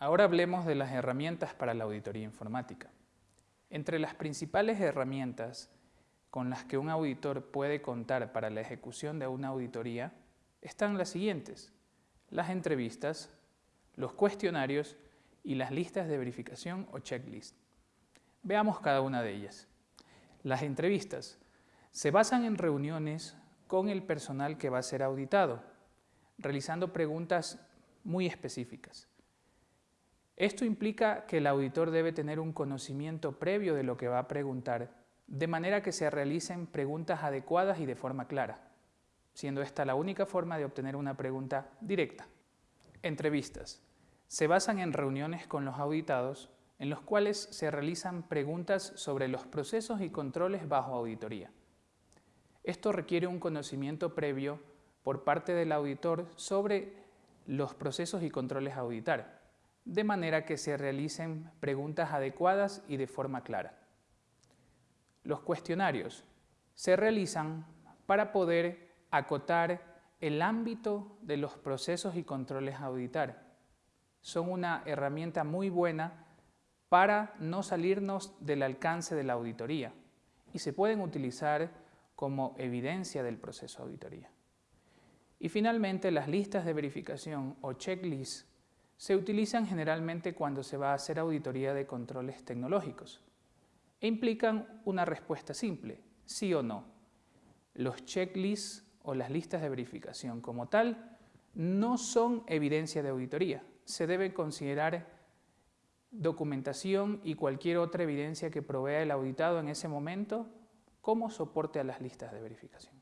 Ahora hablemos de las herramientas para la auditoría informática. Entre las principales herramientas con las que un auditor puede contar para la ejecución de una auditoría están las siguientes. Las entrevistas, los cuestionarios y las listas de verificación o checklist. Veamos cada una de ellas. Las entrevistas se basan en reuniones con el personal que va a ser auditado, realizando preguntas muy específicas. Esto implica que el auditor debe tener un conocimiento previo de lo que va a preguntar, de manera que se realicen preguntas adecuadas y de forma clara, siendo esta la única forma de obtener una pregunta directa. Entrevistas. Se basan en reuniones con los auditados en los cuales se realizan preguntas sobre los procesos y controles bajo auditoría. Esto requiere un conocimiento previo por parte del auditor sobre los procesos y controles a auditar, de manera que se realicen preguntas adecuadas y de forma clara. Los cuestionarios se realizan para poder acotar el ámbito de los procesos y controles a auditar. Son una herramienta muy buena para no salirnos del alcance de la auditoría y se pueden utilizar como evidencia del proceso de auditoría. Y finalmente, las listas de verificación o checklists se utilizan generalmente cuando se va a hacer auditoría de controles tecnológicos e implican una respuesta simple, sí o no. Los checklists o las listas de verificación como tal no son evidencia de auditoría, se debe considerar documentación y cualquier otra evidencia que provea el auditado en ese momento como soporte a las listas de verificación.